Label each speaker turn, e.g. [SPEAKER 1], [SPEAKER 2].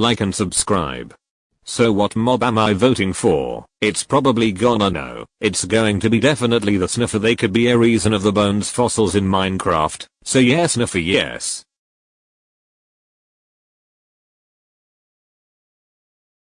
[SPEAKER 1] like and subscribe. So what mob am I voting for? It's probably gonna know. It's going to be definitely the sniffer they could be a reason of the bones fossils in Minecraft. So yes sniffer yes.